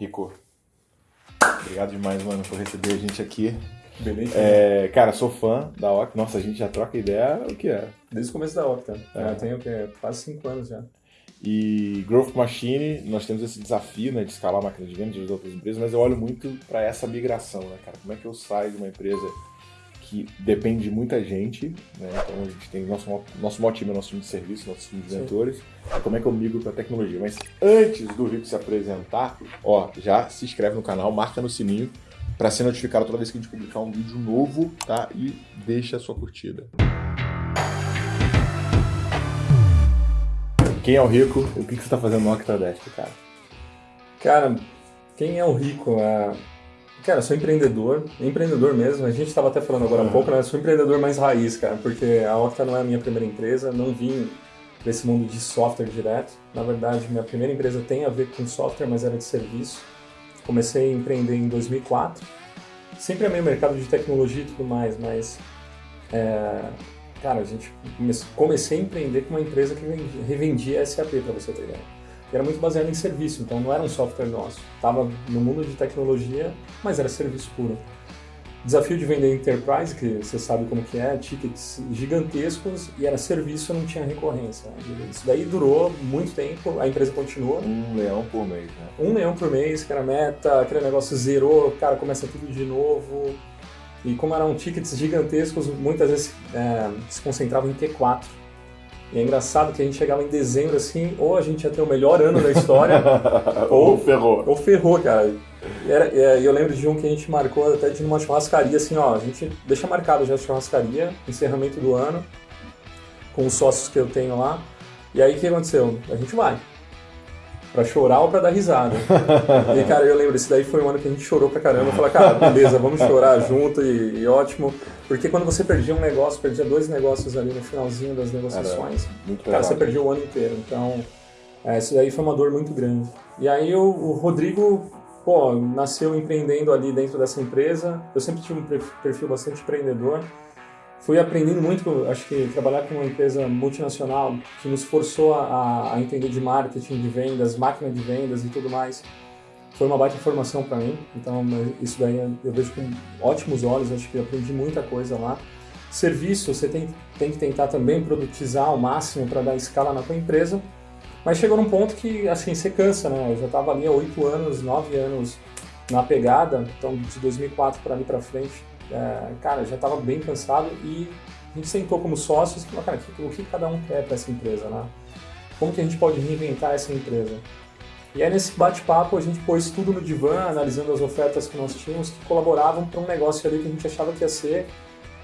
Rico, obrigado demais, mano, por receber a gente aqui. Beleza. É, cara, sou fã da Octa. Nossa, a gente já troca ideia, o que é? Desde o começo da Octa. É. Já tenho o quê? quase cinco anos já. E Growth Machine, nós temos esse desafio né, de escalar a máquina de vendas de outras empresas, mas eu olho muito para essa migração, né, cara? Como é que eu saio de uma empresa que depende de muita gente, né? Então a gente tem nosso, nosso maior time, nosso time de serviço, nosso time de mentores. Como é que eu migro para tecnologia? Mas antes do Rico se apresentar, ó, já se inscreve no canal, marca no sininho para ser notificado toda vez que a gente publicar um vídeo novo, tá? E deixa a sua curtida. Quem é o Rico? O que, que você está fazendo no Octadesk, cara? Cara, quem é o rico? É... Cara, eu sou empreendedor, empreendedor mesmo. A gente estava até falando agora há Uhum. pouco, né? Sou empreendedor mais raiz, cara, porque a Octa não é a minha primeira empresa, não vim desse mundo de software direto. Na verdade, minha primeira empresa tem a ver com software, mas era de serviço. Comecei a empreender em 2004. Sempre amei o mercado de tecnologia e tudo mais, mas é, cara, a gente come- comecei a empreender com uma empresa que vendia- revendia SAP, para você ter ideia. Era muito baseado em serviço, então não era um software nosso. Estava no mundo de tecnologia, mas era serviço puro. Desafio de vender enterprise, que você sabe como que é, tickets gigantescos e era serviço, não tinha recorrência. Isso daí durou muito tempo, a empresa continua. Um leão por mês, né? Um leão por mês, que era a meta, aquele negócio zerou, cara, começa tudo de novo. E como eram tickets gigantescos, muitas vezes é, se concentravam em T4. E é engraçado que a gente chegava em dezembro assim, ou a gente ia ter o melhor ano da história, Ou ferrou. ou ferrou, cara. E era- e eu lembro de um que a gente marcou até de uma churrascaria, assim, ó, a gente deixa marcado já a churrascaria, encerramento do ano, com os sócios que eu tenho lá. E aí o que aconteceu? A gente vai. Pra chorar ou pra dar risada. e, cara, eu lembro, esse daí foi um ano que a gente chorou pra caramba. Eu falei, cara, beleza, vamos chorar junto e, e ótimo. Porque quando você perdia um negócio, perdia dois negócios ali no finalzinho das negociações, Cara, você perdeu o ano inteiro. Então, é, isso daí foi uma dor muito grande. E aí o, o Rodrigo, pô, nasceu empreendendo ali dentro dessa empresa. Eu sempre tive um per- perfil bastante empreendedor. Fui aprendendo muito, acho que trabalhar com uma empresa multinacional que nos forçou a, a entender de marketing, de vendas, máquina de vendas e tudo mais. Foi uma baita formação para mim. Então, isso daí eu vejo com ótimos olhos. Acho que aprendi muita coisa lá. Serviço, você tem, tem que tentar também produtizar ao máximo para dar escala na tua empresa. Mas chegou num ponto que, assim, você cansa, né? Eu já estava ali há oito anos, nove anos na pegada, então de 2004 para ali para frente, é, cara, já estava bem cansado e a gente sentou como sócios e falou, cara, o que, o que cada um quer para essa empresa, né? Como que a gente pode reinventar essa empresa? E aí nesse bate-papo a gente pôs tudo no divã, analisando as ofertas que nós tínhamos que colaboravam para um negócio ali que a gente achava que ia ser,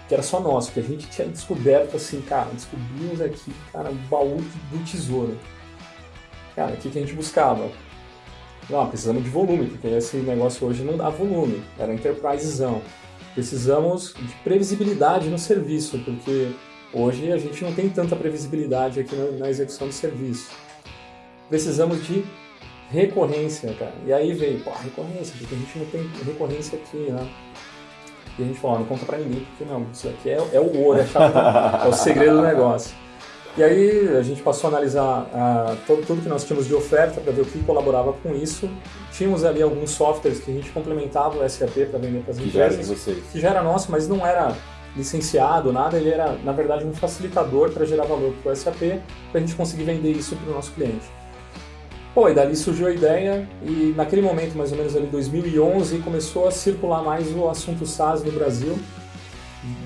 que era só nosso, que a gente tinha descoberto assim, cara, descobrimos aqui, cara, o baú do tesouro. Cara, o que, que a gente buscava? Não, precisamos de volume, porque esse negócio hoje não dá volume, era enterprisezão. Precisamos de previsibilidade no serviço, porque hoje a gente não tem tanta previsibilidade aqui na, na execução do serviço. Precisamos de recorrência, cara. E aí veio, pô, recorrência, porque a gente não tem recorrência aqui, né? E a gente falou, não conta pra ninguém, porque não, isso aqui é, é o ouro, é, chapa, é o segredo do negócio. E aí a gente passou a analisar ah, todo, tudo que nós tínhamos de oferta para ver o que colaborava com isso. Tínhamos ali alguns softwares que a gente complementava o SAP para vender para as já empresas, vocês. que já era nosso, mas não era licenciado, nada. Ele era, na verdade, um facilitador para gerar valor para o SAP, para a gente conseguir vender isso para o nosso cliente. Pô, e dali surgiu a ideia e naquele momento, mais ou menos ali 2011, começou a circular mais o assunto SaaS no Brasil.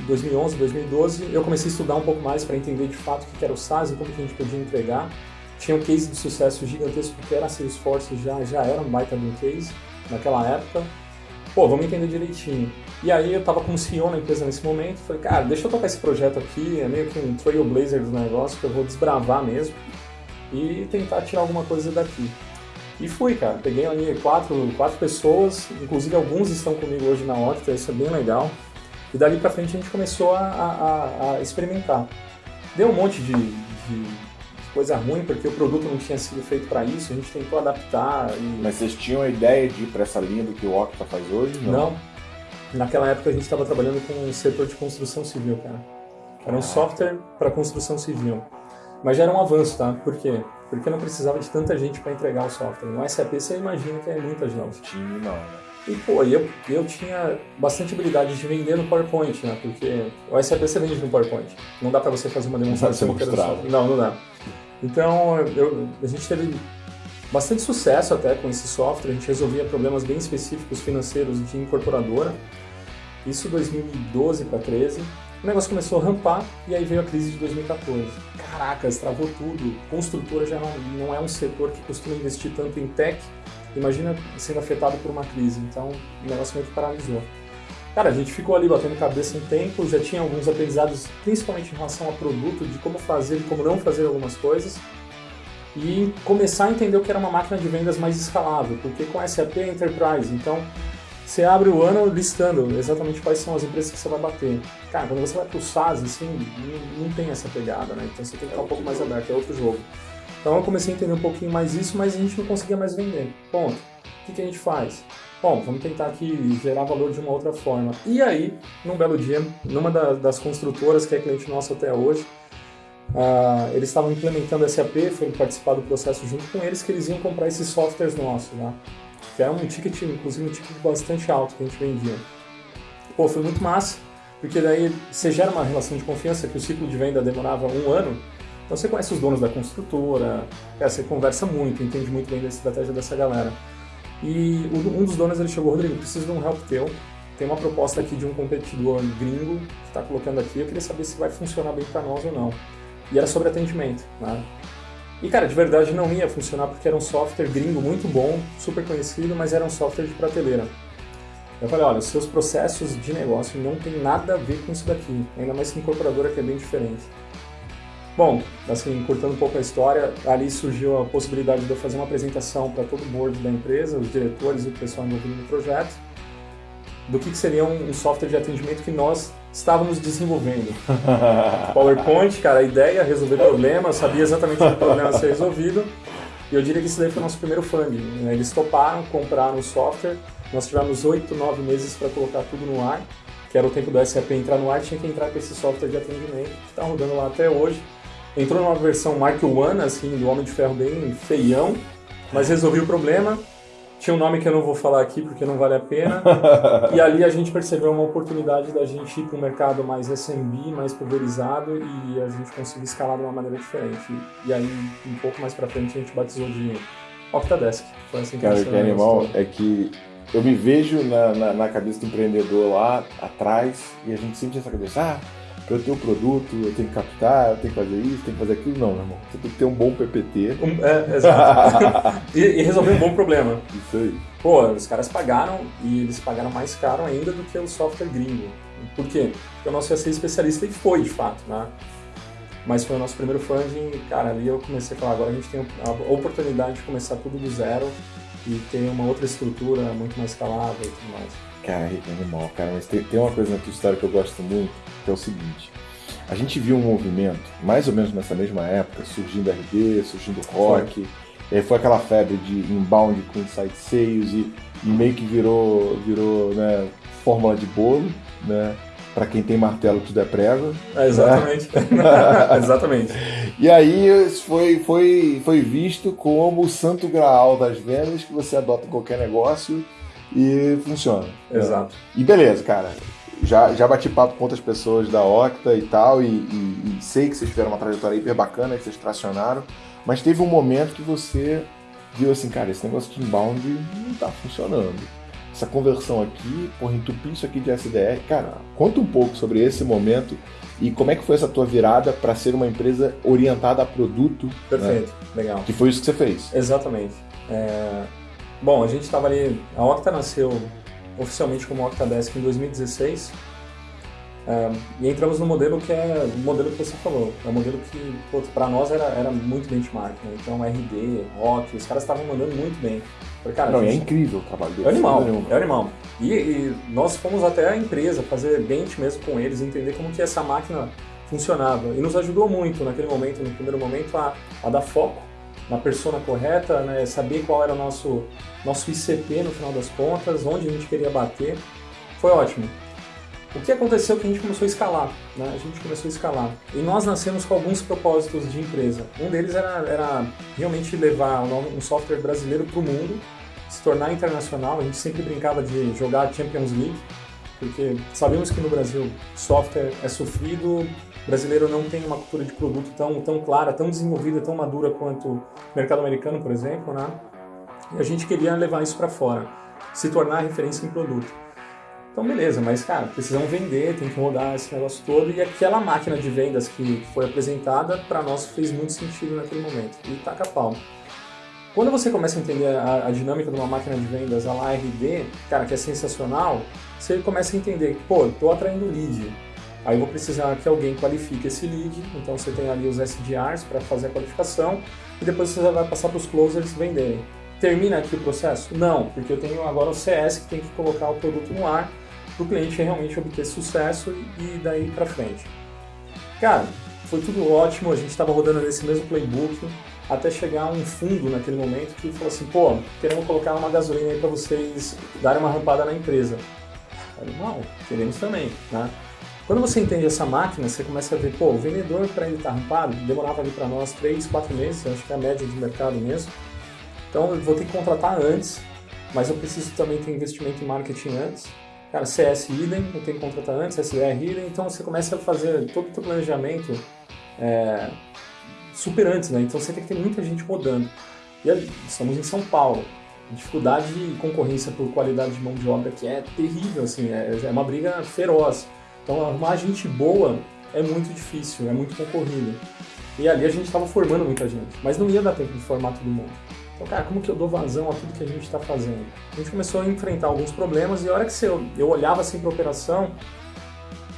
2011, 2012, eu comecei a estudar um pouco mais para entender de fato o que era o SaaS e como que a gente podia entregar. Tinha um case de sucesso gigantesco que era Salesforce, já, já era um baita um case naquela época. Pô, vamos entender direitinho. E aí eu tava como CEO na empresa nesse momento, falei, cara, deixa eu tocar esse projeto aqui, é meio que um trailblazer do negócio, que eu vou desbravar mesmo e tentar tirar alguma coisa daqui. E fui, cara. Peguei ali quatro, quatro pessoas, inclusive alguns estão comigo hoje na Octa, isso é bem legal. E dali pra frente a gente começou a, a- a experimentar. Deu um monte de, de coisa ruim, porque o produto não tinha sido feito para isso, a gente tentou adaptar e... Mas vocês tinham a ideia de ir pra essa linha do que o Octa faz hoje? Não. Naquela época a gente estava trabalhando com o setor de construção civil, cara. Era um software para construção civil. Mas já era um avanço, tá? Por quê? Porque não precisava de tanta gente para entregar o software. No SAP você imagina que é muita gente. Time não, né? E, pô, eu, eu tinha bastante habilidade de vender no PowerPoint, né? Porque o SAP você vende no PowerPoint. Não dá para você fazer uma demonstração Não pra você mostrar. Não, não dá. Então, eu, a gente teve bastante sucesso até com esse software. A gente resolvia problemas bem específicos financeiros de incorporadora. Isso 2012 para 13. O negócio começou a rampar e aí veio a crise de 2014. Caraca, travou tudo. Construtora já não, não é um setor que costuma investir tanto em tech. Imagina sendo afetado por uma crise. Então, o negócio meio que paralisou. Cara, a gente ficou ali batendo cabeça um tempo, já tinha alguns aprendizados, principalmente em relação a produto, de como fazer e como não fazer algumas coisas. E começar a entender o que era uma máquina de vendas mais escalável, porque com SAP é Enterprise, então você abre o ano listando exatamente quais são as empresas que você vai bater. Cara, quando você vai para o SaaS, assim, não, não, tem essa pegada, né? Então você tem que estar um pouco mais aberto, é outro jogo. Então eu comecei a entender um pouquinho mais isso, mas a gente não conseguia mais vender. Ponto. O que, que a gente faz? Bom, vamos tentar aqui gerar valor de uma outra forma. E aí, num belo dia, numa das construtoras que é cliente nosso até hoje, uh, eles estavam implementando SAP, foi participar do processo junto com eles, que eles iam comprar esses softwares nossos, né? Que era um ticket, inclusive um ticket bastante alto que a gente vendia. Pô, foi muito massa, porque daí você gera uma relação de confiança que o ciclo de venda demorava um ano, então você conhece os donos da construtora, você conversa muito, entende muito bem da estratégia dessa galera. E um dos donos ele chegou, Rodrigo, preciso de um help teu. Tem uma proposta aqui de um competidor gringo que está colocando aqui. Eu queria saber se vai funcionar bem para nós ou não. E era sobre atendimento, né? E cara, de verdade não ia funcionar porque era um software gringo muito bom, super conhecido, mas era um software de prateleira. Eu falei, olha, seus processos de negócio não tem nada a ver com isso daqui, ainda mais que incorporadora que é bem diferente. Bom, assim, cortando um pouco a história, ali surgiu a possibilidade de eu fazer uma apresentação para todo o board da empresa, os diretores e o pessoal envolvido no projeto, do que, seria um, software de atendimento que nós estávamos desenvolvendo. PowerPoint, cara, a ideia, resolver problemas, sabia exatamente o problema ser resolvido, e eu diria que esse daí foi o nosso primeiro funding. Né? Eles toparam, compraram o software, nós tivemos 8, 9 meses para colocar tudo no ar, que era o tempo do SAP entrar no ar, tinha que entrar com esse software de atendimento, que está rodando lá até hoje. Entrou numa versão Mark One, assim, do Homem de Ferro bem feião, mas resolvi o problema. Tinha um nome que eu não vou falar aqui porque não vale a pena. e ali a gente percebeu uma oportunidade da gente ir para um mercado mais SMB, mais pulverizado e a gente conseguir escalar de uma maneira diferente. E aí, um pouco mais para frente, a gente batizou de Octadesk. Foi assim que Cara, que é animal é que eu me vejo na, na, na, cabeça do empreendedor lá atrás e a gente tinha essa cabeça, ah, eu tenho um produto, eu tenho que captar, eu tenho que fazer isso, tenho que fazer aquilo. Não, meu irmão. Você tem que ter um bom PPT. Um, é, exato. e, e, resolver um bom problema. Isso aí. Pô, os caras pagaram e eles pagaram mais caro ainda do que o software gringo. Por quê? Porque o nosso ia ser especialista e foi, de fato, né? Mas foi o nosso primeiro funding, cara, ali eu comecei a falar, agora a gente tem a oportunidade de começar tudo do zero e ter uma outra estrutura muito mais escalável e tudo mais. Cara, é animal, cara, mas tem, tem uma coisa na tua história que eu gosto muito, que é o seguinte. A gente viu um movimento, mais ou menos nessa mesma época, surgindo RD, surgindo rock, foi, foi aquela febre de inbound com inside sales e, e meio que virou, virou né, fórmula de bolo, né? Para quem tem martelo tudo é prego. É, exatamente. Né? exatamente. E aí foi, foi, foi visto como o santo graal das vendas que você adota em qualquer negócio e funciona. Exato. E beleza, cara. Já, já bati papo com outras pessoas da Octa e tal, e, e, e sei que vocês tiveram uma trajetória hiper bacana, que vocês tracionaram, mas teve um momento que você viu assim, cara, esse negócio de inbound não tá funcionando. Essa conversão aqui, porra, entupir isso aqui de SDR. Cara, conta um pouco sobre esse momento e como é que foi essa tua virada para ser uma empresa orientada a produto. Né? Perfeito, né? legal. Que foi isso que você fez. Exatamente. É... Bom, a gente estava ali. A Octa nasceu oficialmente como Octadesk em 2016. É, e entramos no modelo que é o modelo que você falou. É um modelo que, para nós, era, era muito benchmark. Né? Então, RD, Rock, os caras estavam mandando muito bem. Cara, Não, é gente... é incrível o trabalho deles. É animal, é animal. E, e, nós fomos até a empresa fazer bench mesmo com eles, entender como que essa máquina funcionava. E nos ajudou muito naquele momento, no primeiro momento, a, a dar foco na persona correta, né? saber qual era o nosso, nosso ICP no final das contas, onde a gente queria bater. Foi ótimo. O que aconteceu é que a gente começou a escalar, né? A gente começou a escalar. E nós nascemos com alguns propósitos de empresa. Um deles era, era realmente levar um software brasileiro para o mundo, se tornar internacional. A gente sempre brincava de jogar Champions League, porque sabemos que no Brasil software é sofrido, o brasileiro não tem uma cultura de produto tão, tão clara, tão desenvolvida, tão madura quanto o mercado americano, por exemplo, né? E a gente queria levar isso para fora, se tornar referência em produto. Então, beleza, mas, cara, precisamos vender, tem que rodar esse negócio todo. E aquela máquina de vendas que foi apresentada, para nós fez muito sentido naquele momento. E taca pau. Quando você começa a entender a, a, dinâmica de uma máquina de vendas, a lá RD, cara, que é sensacional, você começa a entender que, pô, estou atraindo lead. Aí vou precisar que alguém qualifique esse lead, então você tem ali os SDRs para fazer a qualificação, e depois você vai passar para os closers venderem. Termina aqui o processo? Não, porque eu tenho agora o CS que tem que colocar o produto no ar para o cliente realmente obter sucesso e daí para frente. Cara, foi tudo ótimo, a gente estava rodando nesse mesmo playbook até chegar um fundo naquele momento que falou assim, pô, queremos colocar uma gasolina aí para vocês darem uma rampada na empresa. Eu não, queremos também, né? Quando você entende essa máquina, você começa a ver, pô, o vendedor para ele estar tá rampado demorava ali para nós 3, 4 meses, acho que é a média de mercado mesmo. Então eu vou ter que contratar antes, mas eu preciso também ter investimento em marketing antes. Cara, CS idem, eu tenho que contratar antes, SDR idem, então você começa a fazer todo o seu planejamento é, super antes, né? Então você tem que ter muita gente rodando. E ali, estamos em São Paulo, dificuldade de concorrência por qualidade de mão de obra que é terrível, assim, é, é uma briga feroz. Então arrumar gente boa é muito difícil, é muito concorrido. E ali a gente estava formando muita gente, mas não ia dar tempo de formar todo mundo. Então, cara, como que eu dou vazão a tudo que a gente está fazendo? A gente começou a enfrentar alguns problemas e a hora que eu, eu olhava assim para a operação,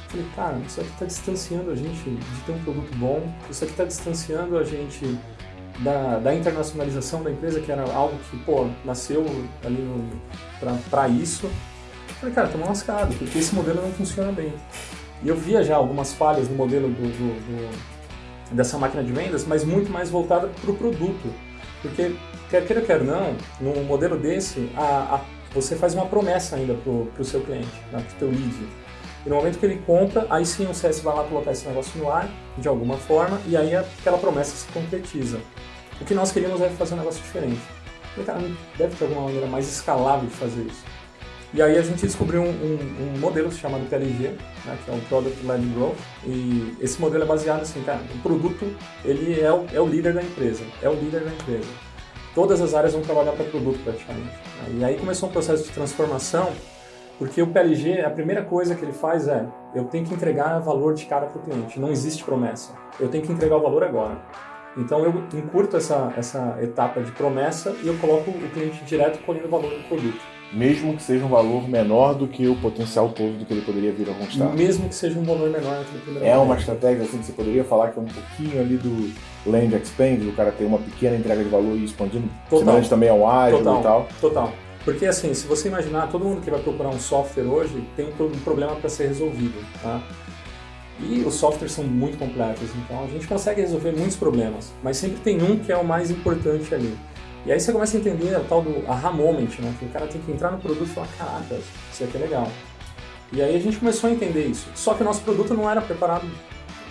falei, cara, isso aqui está distanciando a gente de ter um produto bom, isso aqui está distanciando a gente da, da, internacionalização da empresa, que era algo que, pô, nasceu ali para isso. Eu falei, cara, estamos lascados, porque esse modelo não funciona bem. E eu via já algumas falhas no modelo do, do, do dessa máquina de vendas, mas muito mais voltada para o produto. Porque quer queira, quer não, num modelo desse, a, a, você faz uma promessa ainda para o seu cliente, né, para o teu lead. E no momento que ele compra, aí sim o CS vai lá colocar esse negócio no ar, de alguma forma, e aí aquela promessa se concretiza. O que nós queríamos é fazer um negócio diferente. Falei, cara, deve ter alguma maneira mais escalável de fazer isso. E aí a gente descobriu um, um, um modelo chamado PLG, né, que é o Product Led Growth, e esse modelo é baseado assim, o produto ele é o, é o líder da empresa, é o líder da empresa todas as áreas vão trabalhar para produto praticamente. Né? E aí começou um processo de transformação, porque o PLG, a primeira coisa que ele faz é, eu tenho que entregar valor de cara para o cliente, não existe promessa, eu tenho que entregar o valor agora. Então eu encurto essa, essa etapa de promessa e eu coloco o cliente direto colhendo o valor do produto. Mesmo que seja um valor menor do que o potencial todo do que ele poderia vir a conquistar. Mesmo que seja um valor menor É uma estratégia assim que você poderia falar que é um pouquinho ali do land expand, do cara ter uma pequena entrega de valor e expandindo. Total. também é um ágil total, e tal. Total. Porque assim, se você imaginar, todo mundo que vai procurar um software hoje tem um problema para ser resolvido. Tá? E os softwares são muito completos, então a gente consegue resolver muitos problemas, mas sempre tem um que é o mais importante ali. E aí você começa a entender o tal do aha moment, né? Que o cara tem que entrar no produto e falar, caraca, isso aqui é legal. E aí a gente começou a entender isso. Só que o nosso produto não era preparado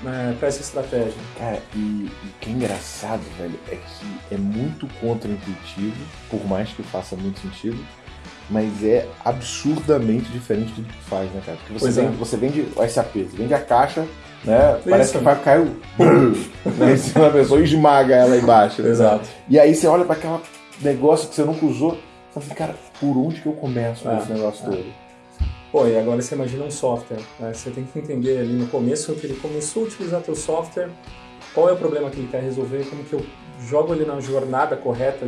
né, para essa estratégia. Cara, e, o que é engraçado, velho, é que é muito contraintuitivo, por mais que faça muito sentido, mas é absurdamente diferente do que faz, né, cara? Porque você, vende, é. você vende o SAP, você vende a caixa, né? Isso. Parece que vai cair né, em cima da pessoa e esmaga ela embaixo. Né? Exato. E aí você olha para aquele negócio que você nunca usou, você fala assim, cara, por onde que eu começo é, esse negócio é. todo? Pô, e agora você imagina um software, né? Você tem que entender ali no começo que ele começou a utilizar teu software, qual é o problema que ele quer resolver, como que eu jogo ele na jornada correta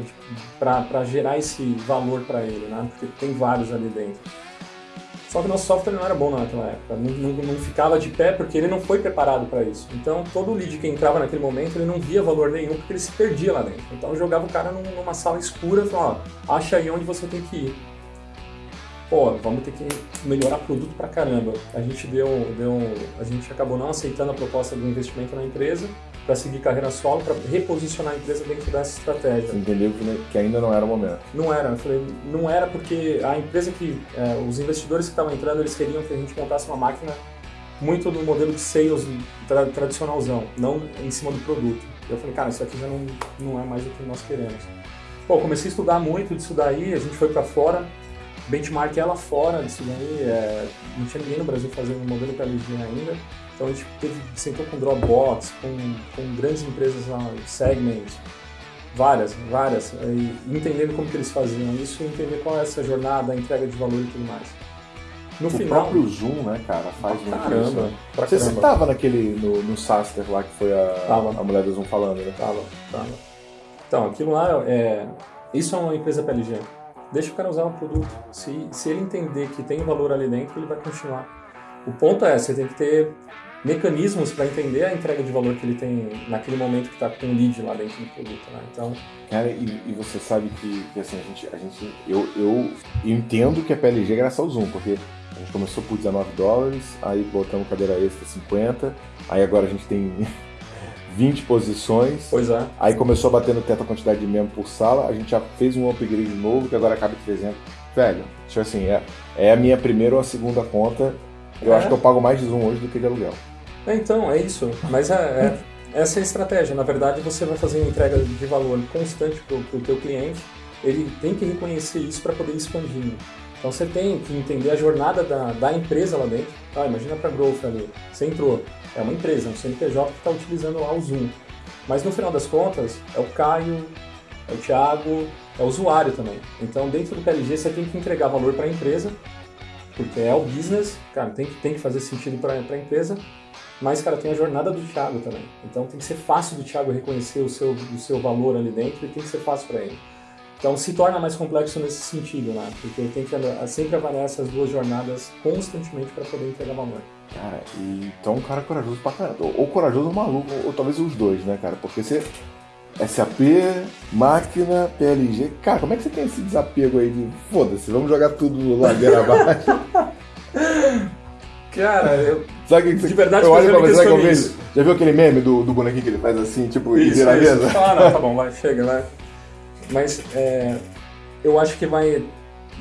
para gerar esse valor para ele, né? Porque tem vários ali dentro. Só que nosso software não era bom naquela época, não, não, não ficava de pé porque ele não foi preparado para isso. Então todo lead que entrava naquele momento ele não via valor nenhum porque ele se perdia lá dentro. Então jogava o cara numa sala escura e falava, ó, acha aí onde você tem que ir. Pô, vamos ter que melhorar produto pra caramba. A gente deu, deu, a gente acabou não aceitando a proposta do investimento na empresa para seguir carreira solo, para reposicionar a empresa dentro dessa estratégia. Você entendeu que ainda não era o momento? Não era. Eu falei, não era porque a empresa que, é, os investidores que estavam entrando, eles queriam que a gente montasse uma máquina muito no modelo de sales tra tradicionalzão, não em cima do produto. Eu falei, cara, isso aqui já não, não é mais o que nós queremos. Pô, comecei a estudar muito disso daí, a gente foi para fora, benchmark ela fora disso daí, é, não tinha ninguém no Brasil fazendo um modelo PLG ainda, então a gente teve, sentou com Dropbox, com, com grandes empresas lá, Segment, várias, várias, e entendendo como que eles faziam isso e entender qual é essa jornada, a entrega de valor e tudo mais. No o final, próprio Zoom, né, cara, faz muito caramba, isso. Né? Você estava naquele, no, no Saster lá, que foi a, a mulher do Zoom falando, né? Tava, tava. Então, aquilo lá, é, isso é uma empresa PLG. Deixa o cara usar o produto. Se, se ele entender que tem valor ali dentro, ele vai continuar. O ponto é, você tem que ter mecanismos para entender a entrega de valor que ele tem naquele momento que está com o lead lá dentro do produto, né? Então, cara, e, e você sabe que, que, assim a gente, a gente, eu, eu entendo que é PLG é graças ao Zoom, porque a gente começou por 19 dólares, aí botamos cadeira extra 50, aí agora a gente tem 20 posições. Pois é. Aí começou a bater no teto a quantidade de membros por sala, a gente já fez um upgrade novo, que agora cabe 300. Velho, tipo assim, é, é a minha primeira ou a segunda conta. Eu é. acho que eu pago mais de Zoom hoje do que de aluguel. É, então, é isso. Mas é, é, essa é a estratégia. Na verdade, você vai fazer uma entrega de valor constante para o teu cliente. Ele tem que reconhecer isso para poder ir expandindo. Então você tem que entender a jornada da, da empresa lá dentro. Ah, imagina para Growth ali. Você entrou, é uma empresa, um CNPJ que está utilizando lá o Zoom. Mas no final das contas, é o Caio, é o Thiago, é o usuário também. Então dentro do PLG você tem que entregar valor para a empresa, porque é o business, cara, tem que, tem que fazer sentido para a empresa, mas, cara, tem a jornada do Thiago também. Então tem que ser fácil do Thiago reconhecer o seu, o seu valor ali dentro e tem que ser fácil para ele. Então se torna mais complexo nesse sentido, né? Porque eu tenho que sempre avaliar essas duas jornadas constantemente para poder entregar valor. Cara, então um cara corajoso pra caramba. Ou corajoso ou maluco, ou, ou talvez os dois, né, cara? Porque você. SAP, máquina, PLG. Cara, como é que você tem esse desapego aí de foda-se, vamos jogar tudo ladeira abaixo? Cara, eu. Sabe que, de verdade, eu olho pra você, que eu vejo. Já viu aquele meme do, do bonequinho que ele faz assim, tipo, isso, e vira a mesa? Ah, não, tá bom, vai, chega, vai. Mas é, eu acho que vai.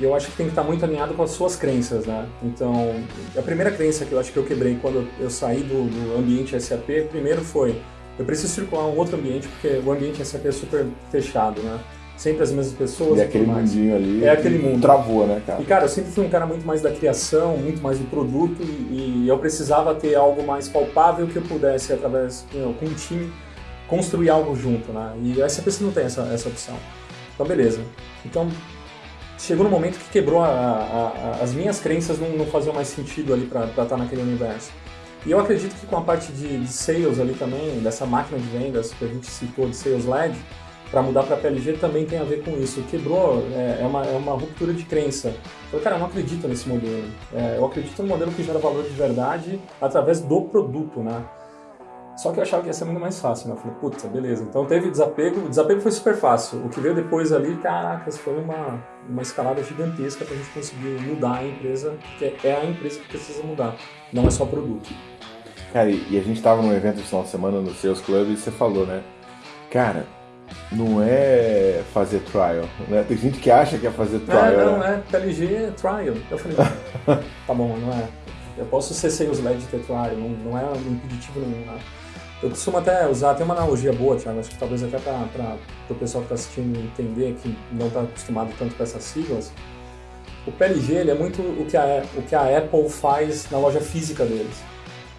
Eu acho que tem que estar muito alinhado com as suas crenças, né? Então, a primeira crença que eu acho que eu quebrei quando eu saí do, do ambiente SAP, primeiro foi eu preciso circular um outro ambiente, porque o ambiente SAP é super fechado, né? sempre as mesmas pessoas. E aquele mundinho ali. É aquele mundo. Travou, né, cara? E, cara, eu sempre fui um cara muito mais da criação, muito mais do produto, e, e eu precisava ter algo mais palpável que eu pudesse, através, you know, com um time, construir algo junto, né? E a SAP não tem essa, essa opção. Então, beleza. Então, chegou no momento que quebrou a, a, a, as minhas crenças, não, não faziam mais sentido ali para estar naquele universo. E eu acredito que com a parte de, de, sales ali também, dessa máquina de vendas que a gente citou de sales led, para mudar para PLG também tem a ver com isso. Quebrou, é, é, uma, é uma ruptura de crença. Falei, cara, eu não acredito nesse modelo. É, eu acredito no modelo que gera valor de verdade através do produto, né? Só que eu achava que ia ser muito mais fácil, né? Eu falei, putz, beleza. Então teve desapego, o desapego foi super fácil. O que veio depois ali, caracas, foi uma, uma escalada gigantesca para a gente conseguir mudar a empresa, que é a empresa que precisa mudar, não é só produto. Cara, e a gente estava num evento de final de semana no Sales Club e você falou, né? Cara, não é fazer trial, né? Tem gente que acha que é fazer trial. É, não, né? é PLG é trial. Eu falei, tá bom, não é. Eu posso ser sales led de ter trial, não, não é um impeditivo nenhum, né? Eu costumo até usar, tem uma analogia boa, Thiago, acho que talvez até para o pessoal que está assistindo entender, que não está acostumado tanto com essas siglas. O PLG ele é muito o que, a, o que a Apple faz na loja física deles.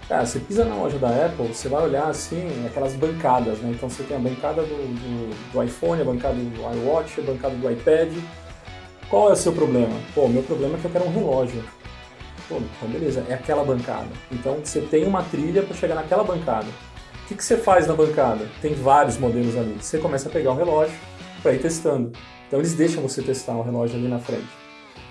Cara, você pisa na loja da Apple, você vai olhar assim, aquelas bancadas, né? Então você tem a bancada do, do, do iPhone, a bancada do iWatch, a bancada do iPad. Qual é o seu problema? Pô, meu problema é que eu quero um relógio. Pô, então beleza, é aquela bancada. Então você tem uma trilha para chegar naquela bancada. O que, que você faz na bancada? Tem vários modelos ali. Você começa a pegar o relógio para ir testando. Então eles deixam você testar o relógio ali na frente.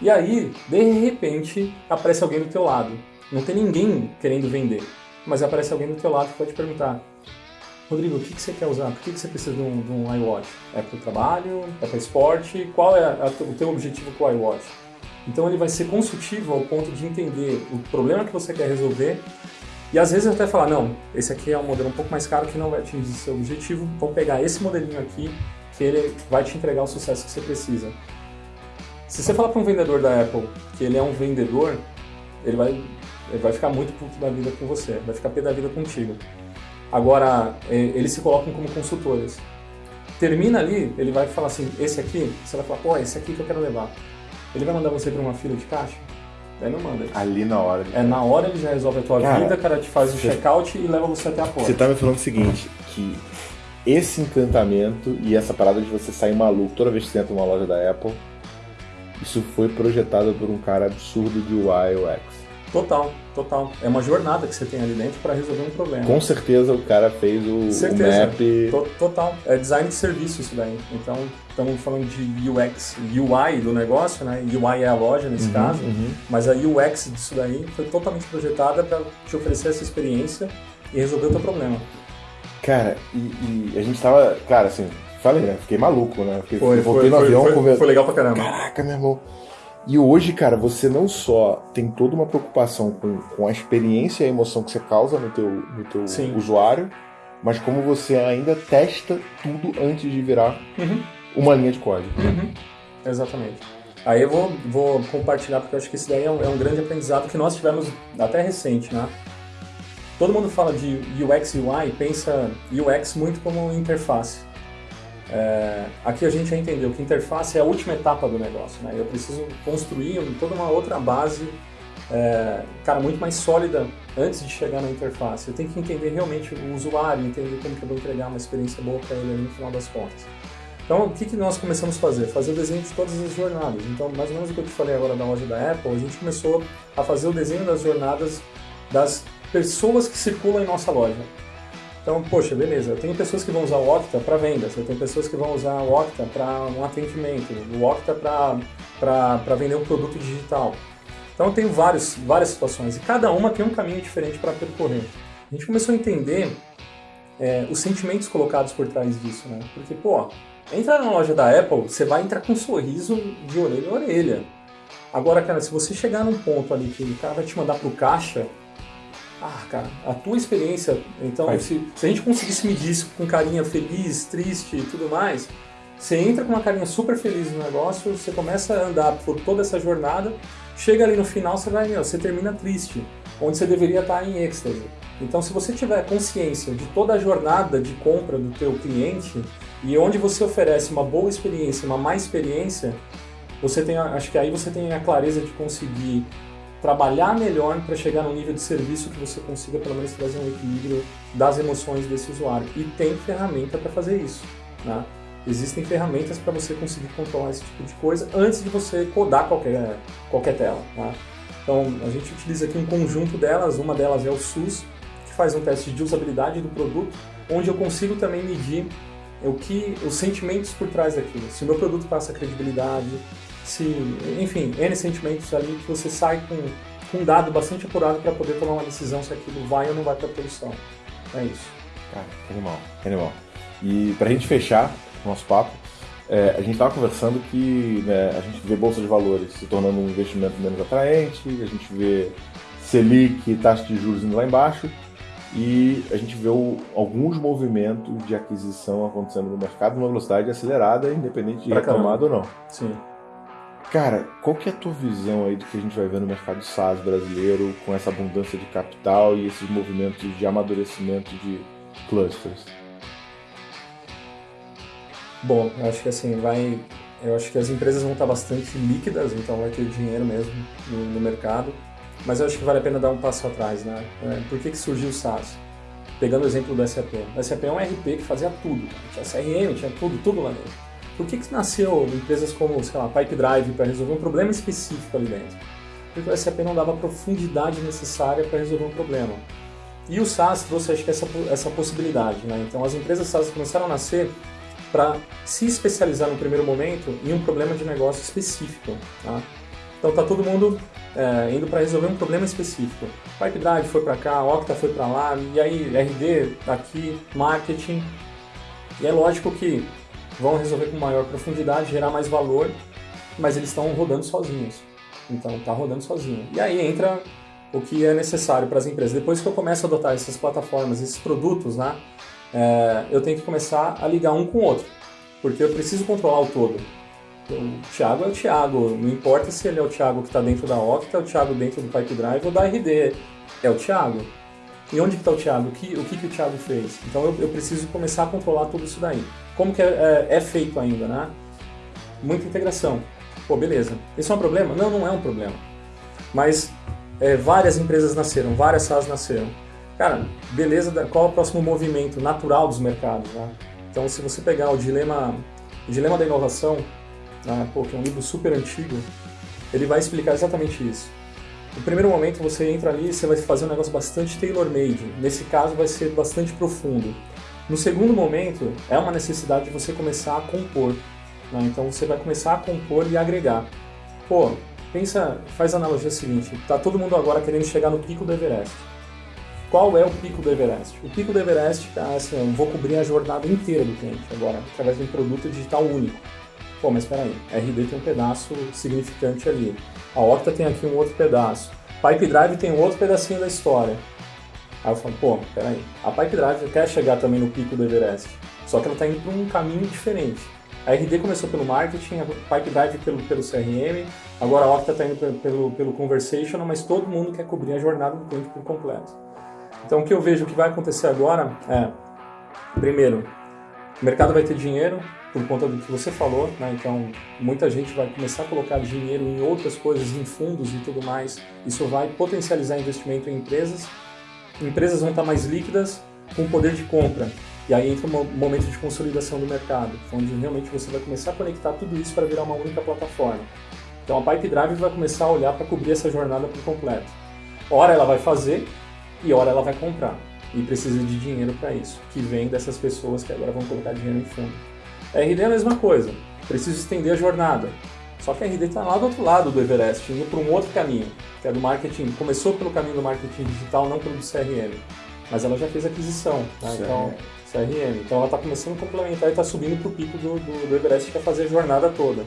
E aí, de repente, aparece alguém do teu lado não tem ninguém querendo vender, mas aparece alguém do teu lado que pode perguntar Rodrigo, o que, que você quer usar? Por que, que você precisa de um, de um iWatch? É para o trabalho? É para esporte? Qual é a, o teu objetivo com o iWatch? Então ele vai ser consultivo ao ponto de entender o problema que você quer resolver E às vezes até falar, não, esse aqui é um modelo um pouco mais caro que não vai atingir seu objetivo, vamos pegar esse modelinho aqui que ele vai te entregar o sucesso que você precisa. Se você falar para um vendedor da Apple que ele é um vendedor, ele vai, ele vai ficar muito puto da vida com você, vai ficar pé da vida contigo. Agora, é, eles se colocam como consultores. Termina ali, ele vai falar assim, esse aqui, você vai falar, pô, esse aqui que eu quero levar. Ele vai mandar você para uma fila de caixa? Daí não manda. Ali na hora. É, na hora ele já resolve a tua cara, vida, cara te faz o check-out e leva você até a porta. Você tá me falando o seguinte, que esse encantamento e essa parada de você sair maluco toda vez que você entra numa loja da Apple, isso foi projetado por um cara absurdo de UI UX. Total, total. É uma jornada que você tem ali dentro para resolver um problema. Com certeza o cara fez o, certeza. o map. total. É design de serviço isso daí. Então, estamos falando de UX, UI do negócio, né? UI é a loja nesse uhum, caso, uhum. mas a UX disso daí foi totalmente projetada para te oferecer essa experiência e resolver o teu problema. Cara, e, e a gente tava, cara, assim, falei, né? Fiquei maluco, né? Fiquei, foi, voltei foi, no avião. Foi, foi legal pra caramba. Caraca, meu irmão. E hoje, cara, você não só tem toda uma preocupação com, com a experiência e a emoção que você causa no teu, no teu usuário, mas como você ainda testa tudo antes de virar uhum. uma linha de código. Uhum. Exatamente. Aí eu vou, vou compartilhar, porque eu acho que isso daí é um, é um grande aprendizado que nós tivemos até recente, né? Todo mundo fala de UX e UI, pensa UX muito como interface. É, aqui a gente já entendeu que interface é a última etapa do negócio, né? Eu preciso construir toda uma outra base, é, cara, muito mais sólida antes de chegar na interface. Eu tenho que entender realmente o usuário, entender como que eu vou entregar uma experiência boa para ele no final das contas. Então, o que, que nós começamos a fazer? Fazer o desenho de todas as jornadas. Então, mais ou menos o que eu te falei agora da loja da Apple, a gente começou a fazer o desenho das jornadas das pessoas que circulam em nossa loja. Então, poxa, beleza, eu tenho pessoas que vão usar o Octa para vendas, eu tenho pessoas que vão usar o Octa para um atendimento, o Octa para vender um produto digital. Então, eu tenho vários, várias situações e cada uma tem um caminho diferente para percorrer. A gente começou a entender é, os sentimentos colocados por trás disso, né? Porque, pô, entrar na loja da Apple, você vai entrar com um sorriso de orelha a orelha. Agora, cara, se você chegar num ponto ali que o cara vai te mandar pro caixa, ah, cara, a tua experiência, então, se, se, a gente conseguisse medir isso com carinha feliz, triste e tudo mais, você entra com uma carinha super feliz no negócio, você começa a andar por toda essa jornada, chega ali no final, você vai, meu, você termina triste, onde você deveria estar em êxtase. Então, se você tiver consciência de toda a jornada de compra do teu cliente e onde você oferece uma boa experiência, uma má experiência, você tem, acho que aí você tem a clareza de conseguir trabalhar melhor para chegar no nível de serviço que você consiga pelo menos trazer um equilíbrio das emoções desse usuário. E tem ferramenta para fazer isso. Né? Existem ferramentas para você conseguir controlar esse tipo de coisa antes de você codar qualquer, qualquer tela. Né? Então, a gente utiliza aqui um conjunto delas, uma delas é o SUS, que faz um teste de usabilidade do produto, onde eu consigo também medir o que os sentimentos por trás daquilo. Se o meu produto passa credibilidade, se, enfim, N sentimentos ali que você sai com, com um dado bastante apurado para poder tomar uma decisão se aquilo vai ou não vai para a produção. É isso. Cara, animal, animal. E para a gente fechar o nosso papo, é, a gente estava conversando que né, a gente vê bolsa de valores se tornando um investimento menos atraente, a gente vê Selic, taxa de juros indo lá embaixo, e a gente vê o, alguns movimentos de aquisição acontecendo no mercado numa velocidade acelerada, independente de retomada ou não. Sim. Cara, qual que é a tua visão aí do que a gente vai ver no mercado SaaS brasileiro com essa abundância de capital e esses movimentos de amadurecimento de clusters? Bom, eu acho que assim, vai. Eu acho que as empresas vão estar bastante líquidas, então vai ter dinheiro mesmo no, no mercado. Mas eu acho que vale a pena dar um passo atrás, né? É, por que, que surgiu o SaaS? Pegando o exemplo do SAP. O SAP é um RP que fazia tudo. Tinha CRM, tinha tudo, tudo lá dentro. Por que, que nasceu empresas como, sei lá, Pipe Drive para resolver um problema específico ali dentro? Porque o SAP não dava a profundidade necessária para resolver um problema. E o SaaS trouxe, acho que, essa, essa possibilidade. Né? Então, as empresas SaaS começaram a nascer para se especializar no primeiro momento em um problema de negócio específico. Tá? Então, tá todo mundo é, indo para resolver um problema específico. Pipe Drive foi para cá, Octa foi para lá, e aí RD aqui, marketing. E é lógico que vão resolver com maior profundidade, gerar mais valor, mas eles estão rodando sozinhos. Então tá rodando sozinho. E aí entra o que é necessário para as empresas. Depois que eu começo a adotar essas plataformas, esses produtos, né, é, eu tenho que começar a ligar um com o outro, porque eu preciso controlar o todo. O Thiago é o Thiago, não importa se ele é o Thiago que está dentro da Octa, é o Thiago dentro do Pipe Drive ou da RD, é o Thiago. E onde está o Thiago? O que, o que, que o Thiago fez? Então eu, eu, preciso começar a controlar tudo isso daí. Como que é, é, é feito ainda, né? Muita integração. Pô, beleza. Isso é um problema? Não, não é um problema. Mas é, várias empresas nasceram, várias SaaS nasceram. Cara, beleza, qual é o próximo movimento natural dos mercados? Né? Então, se você pegar o Dilema, o Dilema da Inovação, né, pô, que é um livro super antigo, ele vai explicar exatamente isso. No primeiro momento, você entra ali e você vai fazer um negócio bastante tailor-made. Nesse caso, vai ser bastante profundo. No segundo momento, é uma necessidade de você começar a compor. Né? Então, você vai começar a compor e agregar. Pô, pensa, faz a analogia seguinte, tá todo mundo agora querendo chegar no pico do Everest. Qual é o pico do Everest? O pico do Everest, tá, assim, eu vou cobrir a jornada inteira do cliente agora, através de um produto digital único. Pô, mas espera aí, a RD tem um pedaço significante ali. A Octa tem aqui um outro pedaço. Pipe Drive tem um outro pedacinho da história. Aí eu falo, pô, peraí, a Pipe Drive quer chegar também no pico do Everest, só que ela está indo para um caminho diferente. A RD começou pelo marketing, a Pipe Drive pelo, pelo CRM, agora a Octa está indo pelo, pelo Conversational, mas todo mundo quer cobrir a jornada do cliente por completo. Então o que eu vejo que vai acontecer agora é, primeiro, o mercado vai ter dinheiro por conta do que você falou, né? então muita gente vai começar a colocar dinheiro em outras coisas, em fundos e tudo mais. Isso vai potencializar investimento em empresas. Empresas vão estar mais líquidas, com poder de compra. E aí entra um momento de consolidação do mercado, onde realmente você vai começar a conectar tudo isso para virar uma única plataforma. Então a Pipe Drive vai começar a olhar para cobrir essa jornada por completo. Ora ela vai fazer e ora ela vai comprar. E precisa de dinheiro para isso, que vem dessas pessoas que agora vão colocar dinheiro em fundo. A RD é a mesma coisa, precisa estender a jornada. Só que a RD está lá do outro lado do Everest, indo para um outro caminho, que é do marketing. Começou pelo caminho do marketing digital, não pelo do CRM. Mas ela já fez aquisição, tá? então CRM. Então ela está começando a complementar e está subindo para o pico do, do, do, Everest, que é fazer a jornada toda.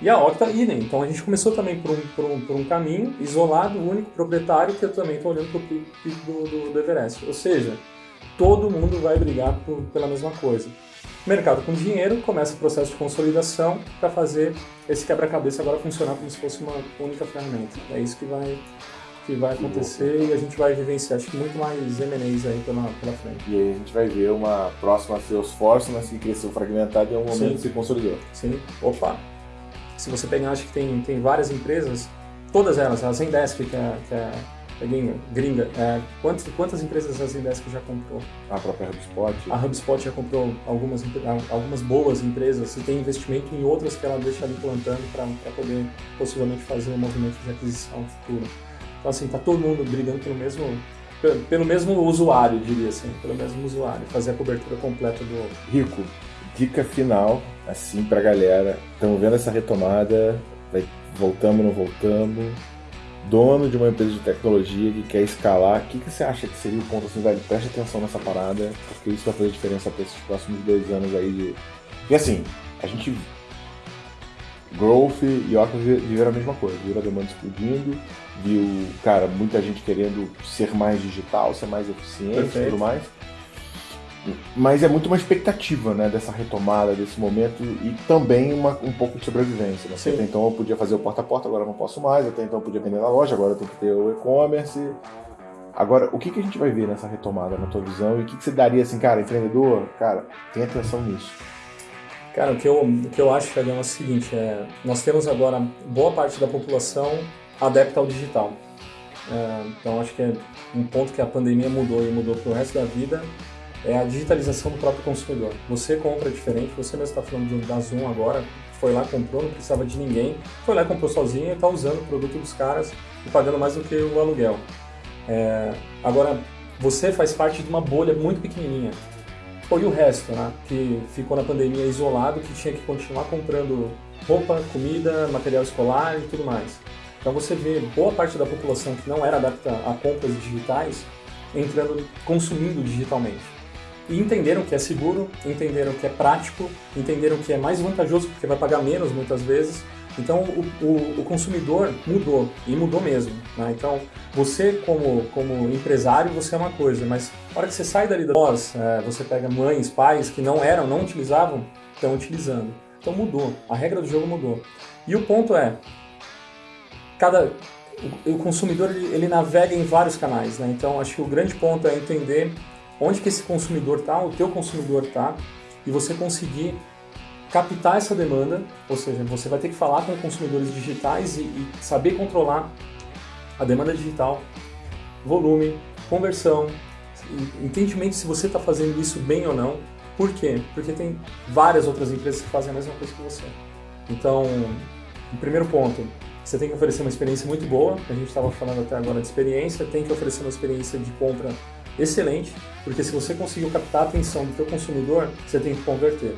E a Octa, idem. Então a gente começou também por um, por um, por um caminho isolado, único, proprietário, que eu também estou olhando para o pico do, do, do, Everest. Ou seja, todo mundo vai brigar por, pela mesma coisa. Mercado com dinheiro, começa o processo de consolidação para fazer esse quebra-cabeça agora funcionar como se fosse uma única ferramenta. É isso que vai que vai acontecer e a gente vai vivenciar, acho que muito mais M&As aí pela, pela frente. E aí a gente vai ver uma próxima Salesforce, mas que cresceu fragmentado e em algum momento Sim. se consolidou. Sim, opa. Se você pegar, acho que tem, tem várias empresas, todas elas, a Zendesk, que é, que é, é gringa, é, quantas, quantas empresas a Zendesk já comprou? A própria HubSpot? A HubSpot já comprou algumas, algumas boas empresas e tem investimento em outras que ela deixa ali plantando para poder possivelmente fazer um movimento de aquisição futuro. Então, assim, tá todo mundo brigando pelo mesmo, pelo mesmo usuário, diria assim, pelo mesmo usuário, fazer a cobertura completa do. Rico, dica final, assim, pra galera. Estamos vendo essa retomada, vai, voltamos, não voltamos. Dono de uma empresa de tecnologia que quer escalar, o que, que você acha que seria o ponto assim, velho? Preste atenção nessa parada, porque isso vai fazer diferença para esses próximos dois anos aí de. E assim, a gente Growth e Oculus viram a mesma coisa, viram a demanda explodindo, viu, cara, muita gente querendo ser mais digital, ser mais eficiente e tudo mais. Mas é muito uma expectativa, né, dessa retomada, desse momento e também uma, um pouco de sobrevivência. Né? Até então eu podia fazer o porta a porta, agora não posso mais. Até então eu podia vender na loja, agora eu tenho que ter o e-commerce. Agora, o que, que a gente vai ver nessa retomada, na tua visão? E o que, que você daria assim, cara, empreendedor? Cara, tem atenção nisso. Cara, o que eu, o que eu acho, Fagão, é o seguinte, é, nós temos agora boa parte da população adepta ao digital. É, então acho que é um ponto que a pandemia mudou e mudou para o resto da vida é a digitalização do próprio consumidor. Você compra diferente, você mesmo está falando da Zoom agora, foi lá, comprou, não precisava de ninguém, foi lá, comprou sozinho e está usando o produto dos caras e pagando mais do que o aluguel. É, agora, você faz parte de uma bolha muito pequenininha. Foi o resto, né? Que ficou na pandemia isolado, que tinha que continuar comprando roupa, comida, material escolar e tudo mais. Então você vê boa parte da população que não era adapta a compras digitais entrando, consumindo digitalmente. E entenderam que é seguro, entenderam que é prático, entenderam que é mais vantajoso porque vai pagar menos muitas vezes Então o, o, o consumidor mudou e mudou mesmo. Né? Então você como, como empresário você é uma coisa, mas na hora que você sai dali da voz, é, você pega mães, pais que não eram, não utilizavam, estão utilizando. Então mudou, a regra do jogo mudou. E o ponto é, cada o, o consumidor ele, ele, navega em vários canais, né? Então acho que o grande ponto é entender onde que esse consumidor está, o teu consumidor está, e você conseguir captar essa demanda, ou seja, você vai ter que falar com consumidores digitais e, e saber controlar a demanda digital, volume, conversão, entendimento se você está fazendo isso bem ou não. Por quê? Porque tem várias outras empresas que fazem a mesma coisa que você. Então, o primeiro ponto, você tem que oferecer uma experiência muito boa. A gente estava falando até agora de experiência, tem que oferecer uma experiência de compra excelente, porque se você conseguiu captar a atenção do seu consumidor, você tem que converter.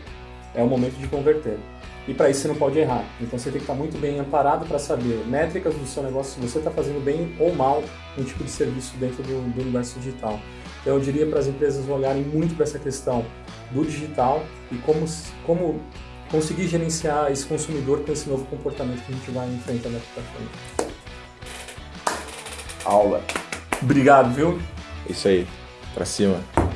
É o momento de converter. E para isso você não pode errar. Então você tem que estar muito bem amparado para saber métricas do seu negócio, se você está fazendo bem ou mal um tipo de serviço dentro do, do universo digital. Então eu diria para as empresas olharem muito para essa questão do digital e como, como conseguir gerenciar esse consumidor com esse novo comportamento que a gente vai enfrentando aqui para frente. Aula. Obrigado, viu? Isso aí. Pra cima.